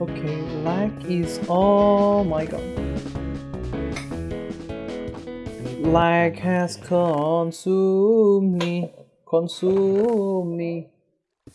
Okay, lag is. Oh my god. Lag has consumed me. Consumed me.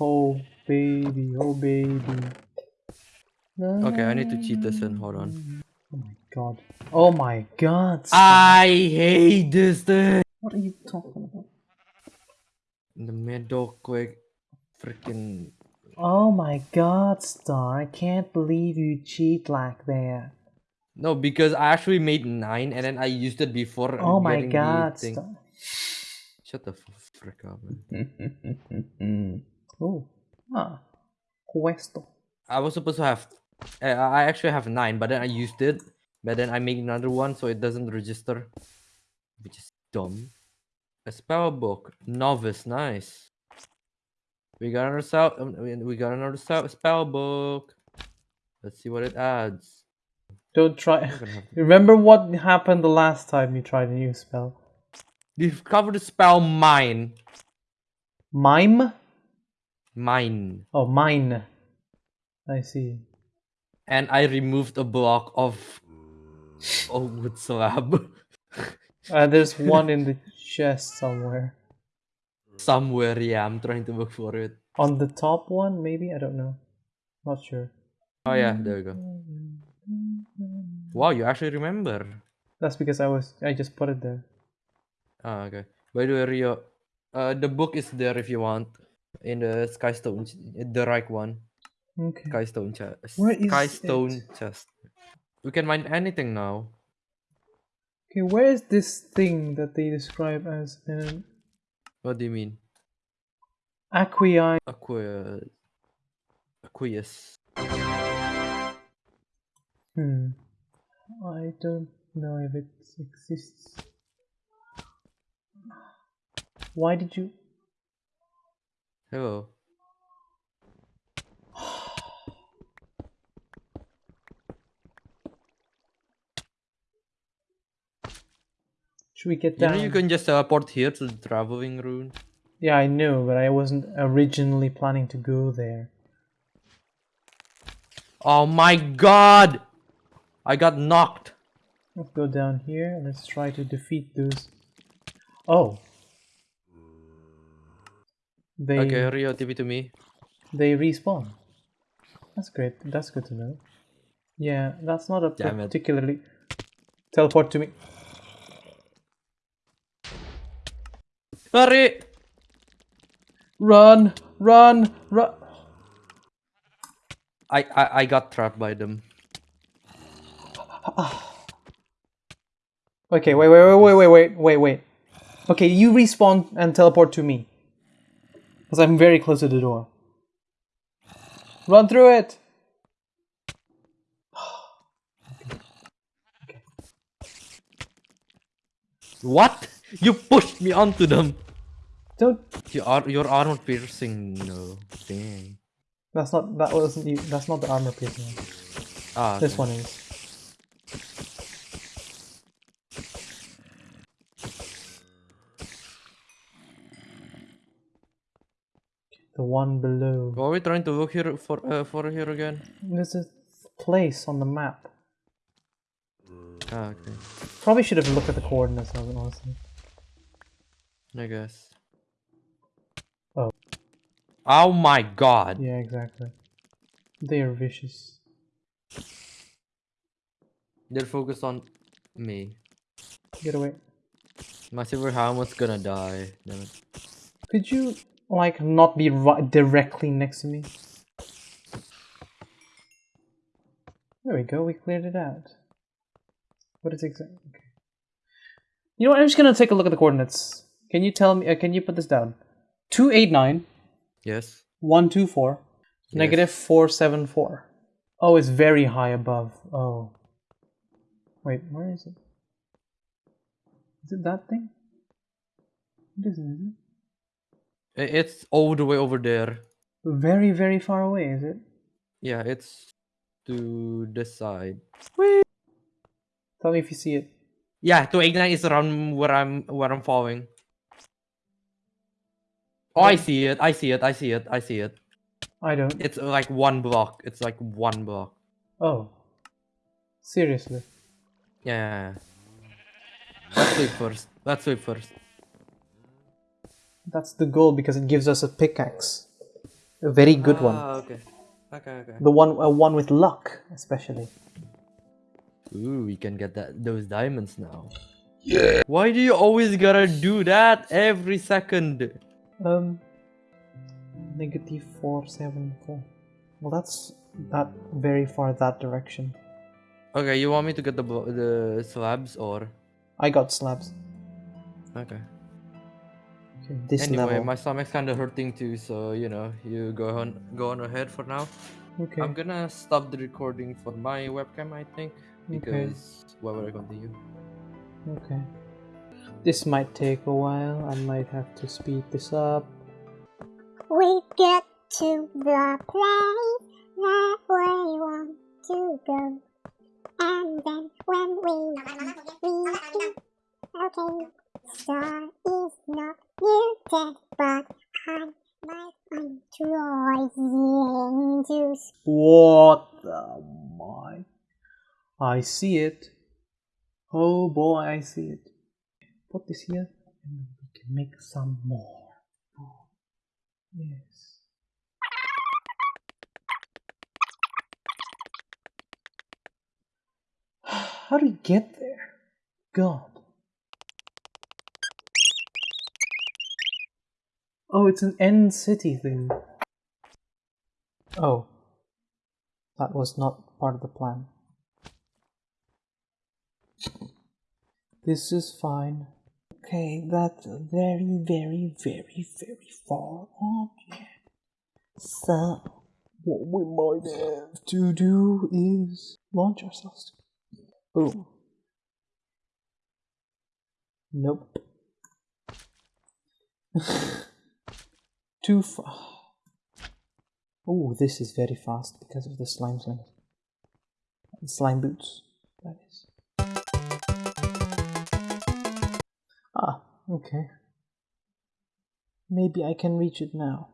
Oh baby, oh baby. Okay, I need to cheat this in. Hold on. Oh my god. Oh my god. stop. I hate this thing. What are you talking about? In the middle, quick, freaking. Oh my god, Star. I can't believe you cheat like that. No, because I actually made nine and then I used it before. Oh my god. Star. Shut the frick up, man. oh. Ah. Questo. I was supposed to have. Uh, I actually have nine, but then I used it. But then I made another one so it doesn't register. Which is dumb. A spell book. Novice. Nice. We got another spell. um, we- got another spell book. Let's see what it adds. Don't try. We're gonna have to- Remember what happened the last time you tried a new spell? You've covered the spell mine. Mime? Mine. Oh, mine. I see. And I removed a block of old wood slab. Uh, there's one in the chest somewhere. Somewhere, yeah, I'm trying to look for it. On the top one, maybe? I don't know. Not sure. Oh yeah, there we go. Wow, you actually remember. That's because I was. I just put it there. Ah, okay. By the way, Rio, uh, the book is there if you want. In the Skystone, ch- the right one. Okay. Skystone chest. Where is Skystone chest. We can mine anything now. Okay, where is this thing that they describe as an What do you mean? Aquii? Aqua... Aqueous. Hmm. I don't know if it exists. Why did you? Hello. Should we get You know you can just teleport here to the traveling rune. Yeah, I know, but I wasn't originally planning to go there. Oh my god! I got knocked. Let's go down here and let's try to defeat those. Oh. They Okay, Rio, TP to me. they respawn. That's great. That's good to know. Yeah, that's not a Damn it. particularly teleport to me. Hurry! Run, run, run. I, I, I got trapped by them. okay, wait, wait, wait, wait, wait, wait, wait. Okay, you respawn and teleport to me. Because I'm very close to the door. Run through it! okay. What? You pushed me onto them! Don't. Your ar your armor piercing. No, dang. That's not. That wasn't you. That's not the armor piercing one. Ah, This okay. one is. The one below. What are we trying to look here for? Uh, for here again? There's a place on the map. Ah, okay. Probably should have looked at the coordinates, honestly. I guess. Oh. My god. Yeah, exactly. They are vicious. They're focused on me. Get away. My silver helmet's gonna die. Damn it. Could you, like, not be right directly next to me? There we go, we cleared it out. What is exactly? Okay. You know what? I'm just gonna take a look at the coordinates. Can you tell me? Uh, can you put this down? Two eight nine Yes. one two four negative four seven four. Oh, it's very high above. Oh. Wait, where is it? Is it that thing? It isn't, is it? It's all the way over there. Very, very far away, is it? Yeah, it's to the side. Tell me if you see it. Yeah, 289 is around where I'm where I'm falling. Oh, I see it. I see it. I see it. I see it. I don't. It's like one block. It's like one block. Oh. Seriously. Yeah. yeah, yeah. Let's sleep first. Let's sleep first. That's the goal because it gives us a pickaxe. A very good one. Ah, okay. Okay, okay. The one uh, one with luck, especially. Ooh, we can get that those diamonds now. Yeah. Why do you always gotta do that every second? Um, negative four seven four. Well, that's that very far that direction. Okay, you want me to get the the slabs or? I got slabs. Okay. Okay, this anyway, level. my stomach's kind of hurting too, so you know, you go on go on ahead for now. Okay. I'm gonna stop the recording for my webcam, I think, because Okay. why would I continue? Okay. This might take a while. I might have to speed this up. We get to the place that we want to go. And then when we we okay, star is not muted, but I might enjoy to What the my? I see it. Oh boy, I see it. Put this here, and we can make some more. Yes. How do we get there? God. Oh, it's an end city thing. Oh. That was not part of the plan. This is fine. Okay, that's very, very, very, very far off. So, what we might have to do is launch ourselves. Boom. Nope. Too far. Oh, this is very fast because of the slime slings. Slime boots, that is. Okay. Maybe I can reach it now.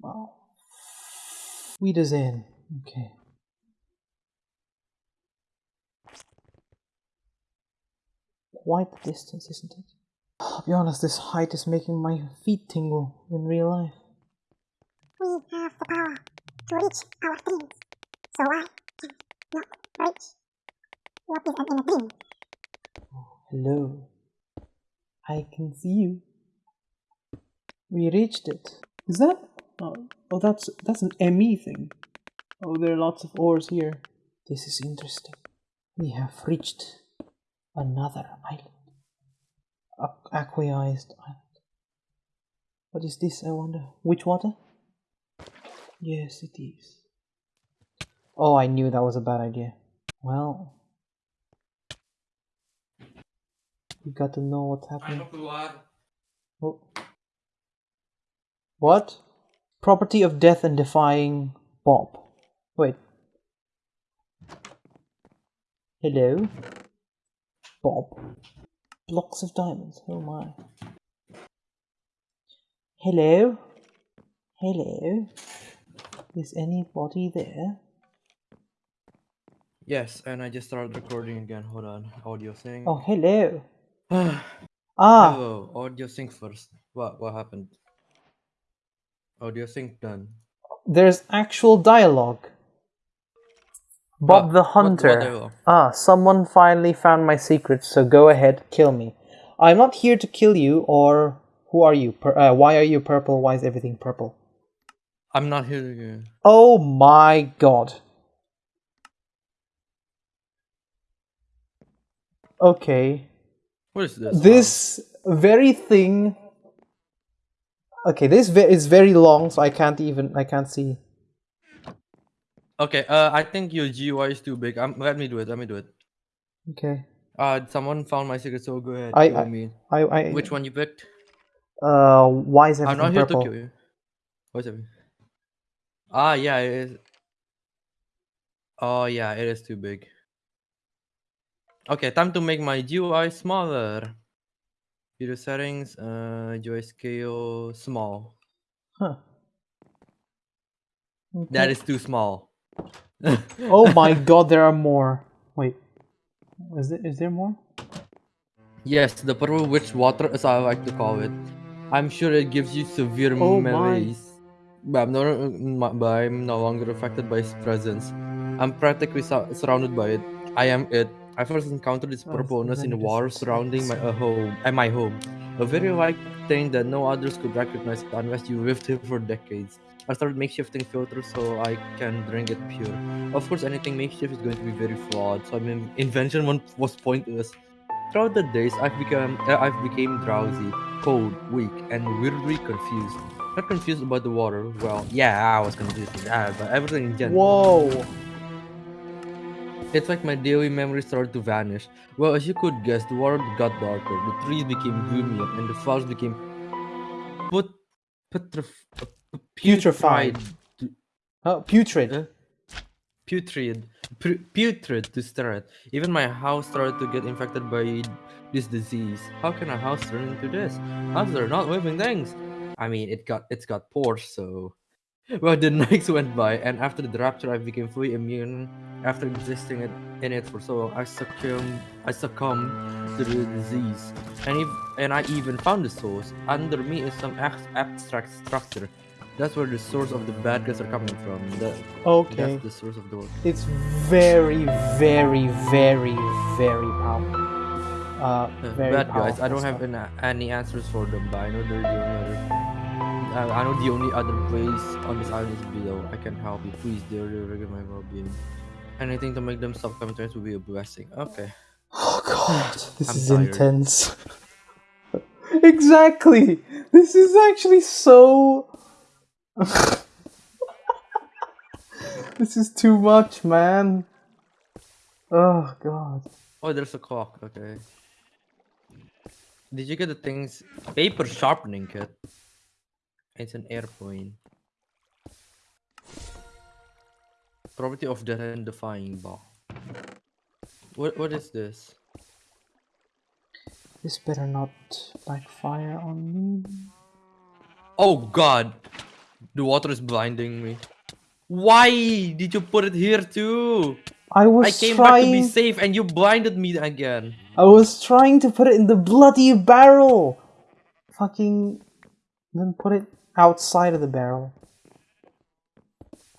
Wow. Wiedersehen. Okay. Quite the distance, isn't it? I'll be honest, this height is making my feet tingle in real life. We have the power to reach our dreams. So why cannot reach? What is an inner dream? Hello. I can see you. We reached it. Is that? Oh, oh, that's that's an ME thing. Oh, there are lots of ores here. This is interesting. We have reached another island. Aqu- Aquaized island. What is this? I wonder. Which water? Yes, it is. Oh, I knew that was a bad idea. Well, we got to know what's happening. Oh. What? Property of death and defying Bob. Wait. Hello? Bob. Blocks of diamonds. Oh my. Hello? Hello? Is anybody there? Yes, and I just started recording again. Hold on, audio thing. Oh, hello. Hello, Ah, audio sync first. What what happened? Audio sync done. there's actual dialogue. Bob What- the what- what Hunter. ah, someone finally found my secret, so go ahead, kill me. I'm not here to kill you, or who are you? Pur- uh, why are you purple? Why is everything purple? I'm not hearing you. Oh my god. Okay. What is this? This very thing. Okay, this ve- is very long, so I can't even I can't see. Okay, uh, I think your GUI is too big. Um, let me do it. Let me do it. Okay, Uh, someone found my secret, so go ahead. I- I- me. I I Which one you picked? Uh, why is I'm everything not here purple? to kill you. What's? Ah, yeah, it is. Oh, yeah, it is too big. Okay, time to make my GUI smaller. Video settings, uh, UI scale, small. Huh. Okay. is too small. Oh my god, there are more. Wait. Is there, is there more? Yes, the purple witch water, as I like to call it. I'm sure it gives you severe Oh my. malaise. But I'm, no, but I'm no longer affected by its presence. I'm practically su- surrounded by it. I am it. I first encountered its Oh, purpleness in the then water surrounding my uh, home, at my home. A very light thing that no others could recognize unless you lived here for decades. I started makeshifting filters so I can drink it pure. Of course, anything makeshift is going to be very flawed, so I mean, invention one was pointless. Throughout the days, I've become uh, I've became drowsy, cold, weak, and weirdly confused. Not confused about the water. Well, yeah, I was confused with that, but everything in general. Whoa! It's like my daily memories started to vanish. Well, as you could guess, the water got darker, the trees became gloomier, and the flowers became put putref- Putrefied. Oh, putrid. Uh, putrid, pu- putrid to stare at. Even my house started to get infected by this disease. How can a house turn into this? Houses are not living things. I mean, it got it's got pores, so. Well, the nights went by, and after the rapture, I became fully immune. After existing it, in it for so long, I succumbed, I succumbed to the disease, and if, and I even found the source. Under me is some abstract structure. That's where the source of the bad guys are coming from. The, Okay. That's the source of the world. It's very, very, very, very powerful. Uh, very bad guys. I don't have stuff. an, any answers for them, but I know they're doing other. Uh, I know the only other place on this island is below. I can help you, please. They're the regular my well-being. Anything to make them stop coming to us would be a blessing. Okay. Oh god, this I'm is tired. intense. exactly. This is actually so. this is too much, man. Oh god. Oh, there's a clock. Okay. Did you get the things? Paper sharpening kit. It's an airplane. Property of the and defying ball. What what is this? This better not backfire on me. Oh god! The water is blinding me. Why did you put it here too? I was I came back to be safe and you blinded me again. I was trying to put it in the bloody barrel. Fucking. Then put it outside of the barrel.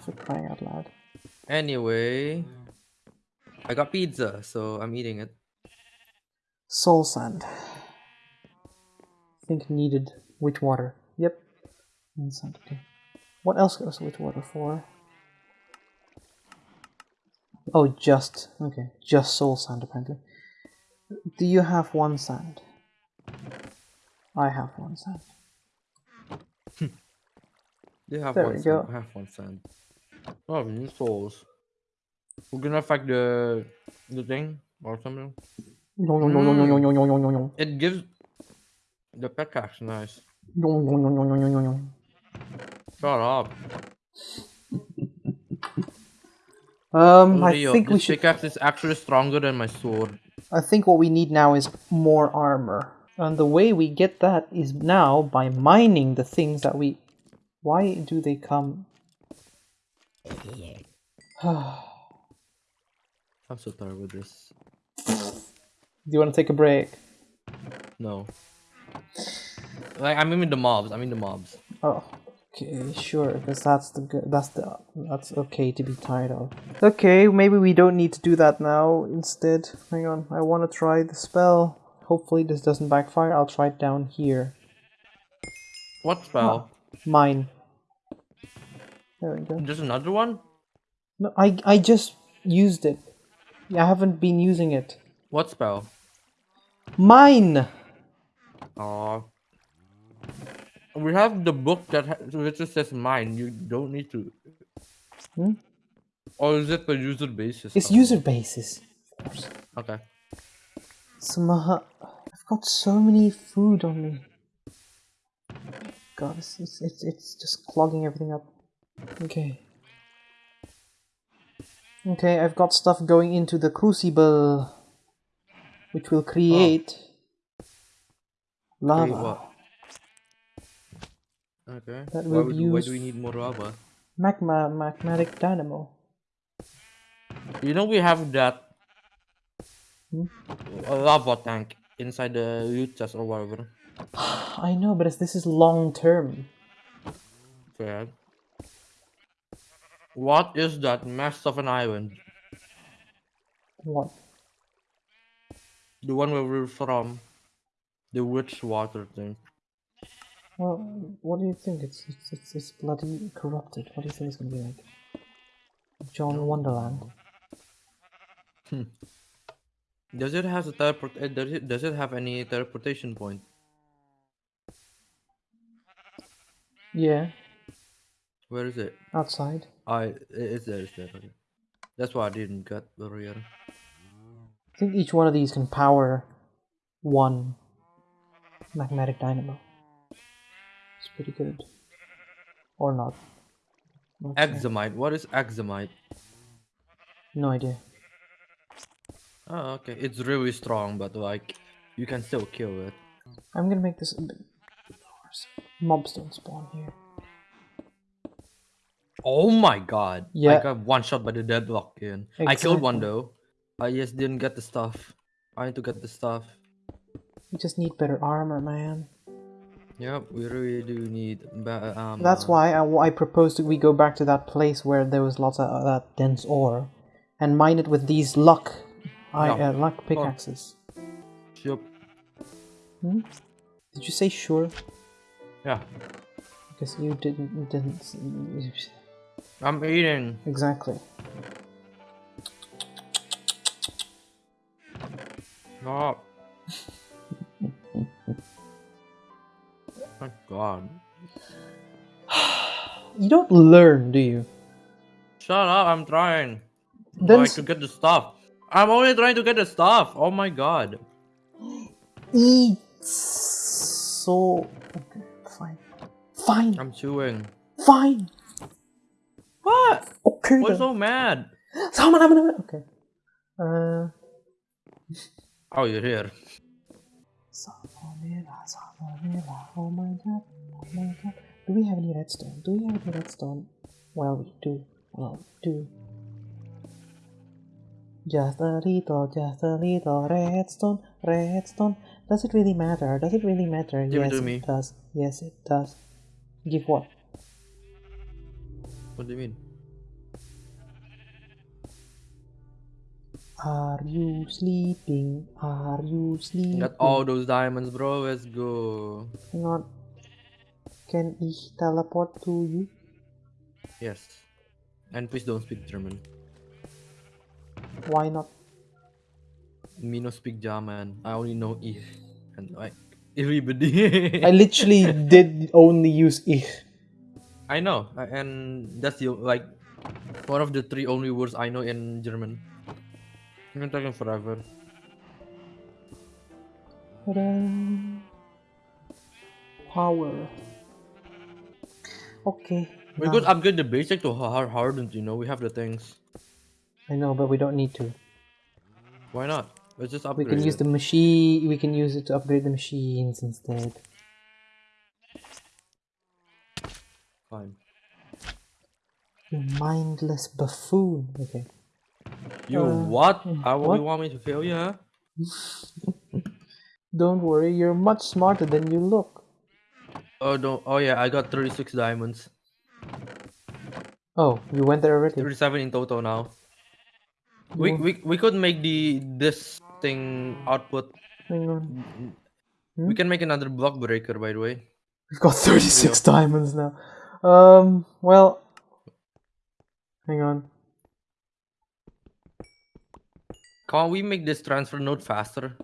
For crying out loud. Anyway, I got pizza, so I'm eating it. Soul sand. Think needed with water. Yep. And sand, okay. What else goes with water for? Oh, just okay. Just soul sand apparently. Do you have one sand? I have one sand. They have There one go. I have one sand. Oh, new souls. We're gonna affect the the thing or something. Yong, yong, yong, yong, yong, yong, yong, yong, yong, yong. It gives the pickaxe nice. Yong, yong, yong, yong, yong, yong, yong. Shut up. Um, I think we should. pickaxe is actually stronger than my sword. I think what we need now is more armor. And the way we get that is now by mining the things that we. Why do they come? I'm so tired with this. Do you want to take a break? No. Like I mean the mobs. I mean the mobs. Oh, okay, sure. Because that's the good. That's the that's okay to be tired of. Okay, maybe we don't need to do that now. Instead, hang on. I want to try the spell. Hopefully this doesn't backfire. I'll try it down here. What spell? Mine. There we go. Just another one? No, I I just used it. I haven't been using it. What spell? Mine. Aw. We have the book that ha- which just says mine. You don't need to. Hmm? Or is it per user basis? It's Oh, user basis. Of Samaha. I've got so many food on me. God, it's, it's, it's, it's just clogging everything up. Okay. Okay, I've got stuff going into the crucible, which will create Lava. what? Okay. That why, would, why do we need more lava? Magma magmatic dynamo. You know we have that? A lava tank inside the loot chest or whatever. I know, but this is long term. Fair. What is that mess of an island? What? The one where we're from. The witch water thing. Well, what do you think? It's it's it's, it's bloody corrupted. What do you think it's gonna be like? John Wonderland. Does it have a teleport? uh, Does it does it have any teleportation point? Yeah, Where is it? outside. I it's there. It's there. Okay. That's why I didn't get earlier. I think each one of these can power one magmatic dynamo. It's pretty good. Or not. Not sure. What is examite? No idea. Oh, okay. It's really strong, but like you can still kill it. I'm gonna make this a bit worse. Mobs don't spawn here. Oh my god. Yeah. I got one shot by the deadlock in. I killed one though. I just didn't get the stuff. I need to get the stuff. We just need better armor, man. Yep, we really do need better um That's why I, I proposed that we go back to that place where there was lots of uh, that dense ore, and mine it with these luck, I, Yeah. uh, luck pickaxes. Yep. Hmm? Did you say sure? Yeah. Because you didn't you didn't I'm eating. exactly. Oh. my god. You don't learn, do you? Shut up, I'm trying. Then Like s- to get the stuff. I'm only trying to get the stuff. Oh my god. eat so. Okay, fine, fine, I'm chewing. fine. What? Okay. Then. so mad? Salmon, salmon, salmon. Okay. Uh. Oh, you're here. Salmonella, salmonella. Oh my god, oh my god. Do we have any redstone? Do we have any redstone? Well, we do. Well, we do. Just a little, just a little redstone, redstone. Does it really matter? Does it really matter? Give it yes, to me. it does. Yes, it does. Give what? What do you mean? Are you sleeping? Are you sleeping? Got all those diamonds, bro. Let's go. Hang on. Can ich teleport to you? Yes. And please don't speak German. Why not? Me no speak German. I only know ich. And like everybody. I literally did only use ich. I know, and that's the like one of the three only words I know in German. I've been talking forever. Power. Okay. We now- could upgrade the basic to hard hardened. You know, we have the things. I know, but we don't need to. Why not? Let's just We upgrade. can use it. the machine. We can use it to upgrade the machines instead. Fine. You mindless buffoon. Okay. You Uh, what? mm, How what? you want me to kill you? Huh? Don't worry, you're much smarter than you look. Oh no! Oh yeah, I got 36 diamonds. Oh, you went there already. 37 in total now. We we we could make the this thing output. Hang on. We can make another block breaker, by the way. We've got 36 diamonds now. Um, well. Hang on. Can't we make this transfer node faster?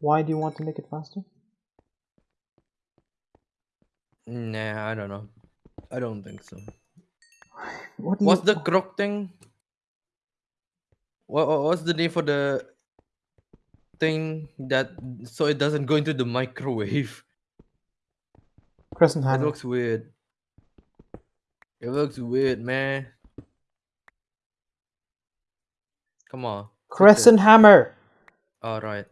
Why do you want to make it faster? Nah, I don't know. I don't think so. What do What's you... the croc thing? What what- what's the name for the thing that so it doesn't go into the microwave? Crescent hammer. It looks weird. It looks weird, man. Come on. Crescent hammer! All right.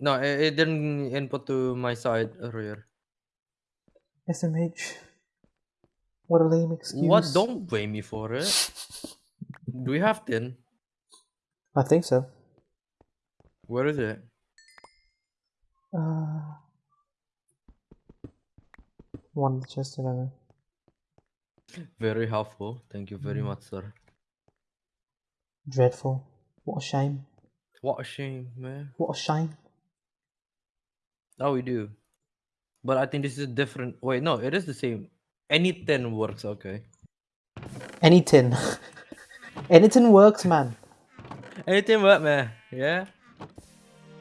No, it, it didn't input to my side earlier. SMH. What a lame excuse. What? Don't blame me for it. Do we have tin? I think so. What is it? Uh, one of the chests, I. Very helpful. Thank you very Mm. much, sir. Dreadful. What a shame. What a shame, man. What a shame. Oh, we do. But I think this is a different. Wait, no, it is the same. Any tin works, okay. Any tin. Anything works, man. Anything work, man. Yeah.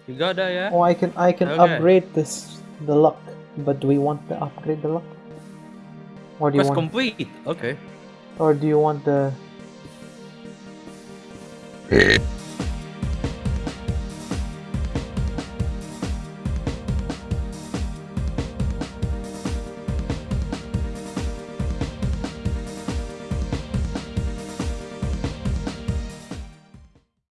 You got that, yeah? Or I can I can Okay. upgrade this the luck. But do we want to upgrade the luck? Or do you Quest want complete. Okay. or do you want the